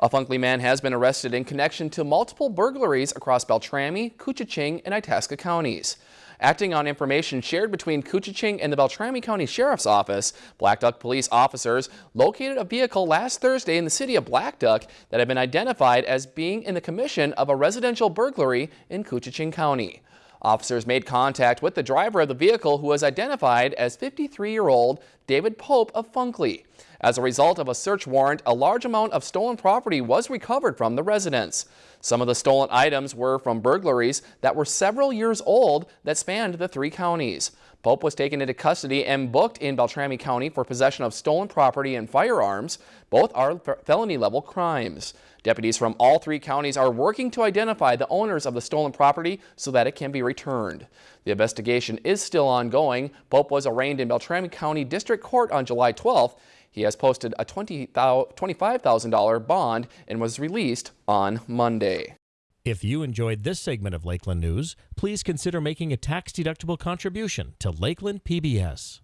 A Funkley man has been arrested in connection to multiple burglaries across Beltrami, Koochiching, and Itasca counties. Acting on information shared between Koochiching and the Beltrami County Sheriff's Office, Blackduck police officers located a vehicle last Thursday in the city of Blackduck that had been identified as being in the commission of a residential burglary in Koochiching County. Officers made contact with the driver of the vehicle who was identified as 53-year-old David Pope of Funkley. As a result of a search warrant, a large amount of stolen property was recovered from the residence. Some of the stolen items were from burglaries that were several years old that spanned the three counties. Pope was taken into custody and booked in Beltrami County for possession of stolen property and firearms. Both are felony level crimes. Deputies from all three counties are working to identify the owners of the stolen property so that it can be returned. The investigation is still ongoing. Pope was arraigned in Beltrami County District Court on July 12th. He has posted a $25,000 bond and was released on Monday. If you enjoyed this segment of Lakeland News, please consider making a tax-deductible contribution to Lakeland PBS.